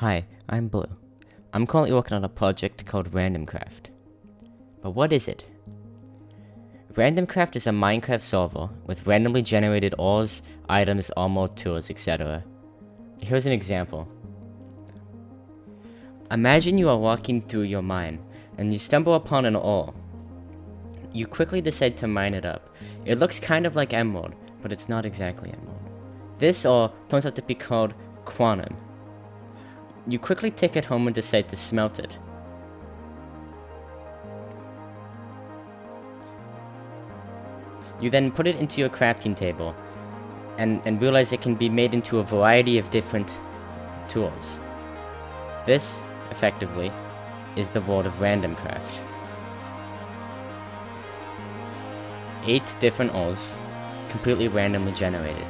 Hi, I'm Blue. I'm currently working on a project called RandomCraft. But what is it? RandomCraft is a Minecraft solver with randomly generated ores, items, armor, tools, etc. Here's an example. Imagine you are walking through your mine and you stumble upon an ore. You quickly decide to mine it up. It looks kind of like emerald, but it's not exactly emerald. This ore turns out to be called quantum. You quickly take it home and decide to smelt it. You then put it into your crafting table and, and realize it can be made into a variety of different tools. This, effectively, is the world of random craft. Eight different ores, completely randomly generated.